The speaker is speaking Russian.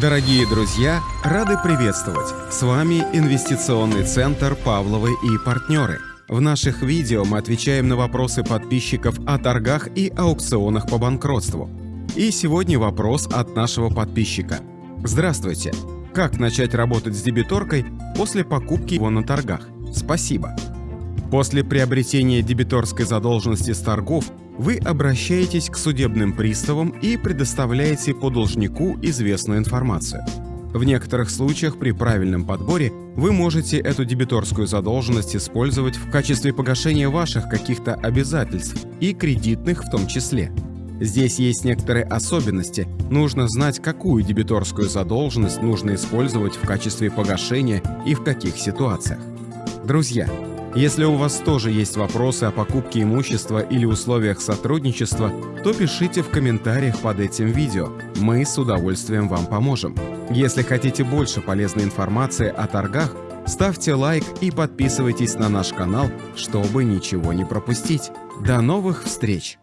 Дорогие друзья, рады приветствовать! С вами инвестиционный центр «Павловы и партнеры». В наших видео мы отвечаем на вопросы подписчиков о торгах и аукционах по банкротству. И сегодня вопрос от нашего подписчика. Здравствуйте! Как начать работать с дебиторкой после покупки его на торгах? Спасибо! После приобретения дебиторской задолженности с торгов вы обращаетесь к судебным приставам и предоставляете по должнику известную информацию. В некоторых случаях при правильном подборе вы можете эту дебиторскую задолженность использовать в качестве погашения ваших каких-то обязательств и кредитных в том числе. Здесь есть некоторые особенности. Нужно знать, какую дебиторскую задолженность нужно использовать в качестве погашения и в каких ситуациях. Друзья, если у вас тоже есть вопросы о покупке имущества или условиях сотрудничества, то пишите в комментариях под этим видео. Мы с удовольствием вам поможем. Если хотите больше полезной информации о торгах, ставьте лайк и подписывайтесь на наш канал, чтобы ничего не пропустить. До новых встреч!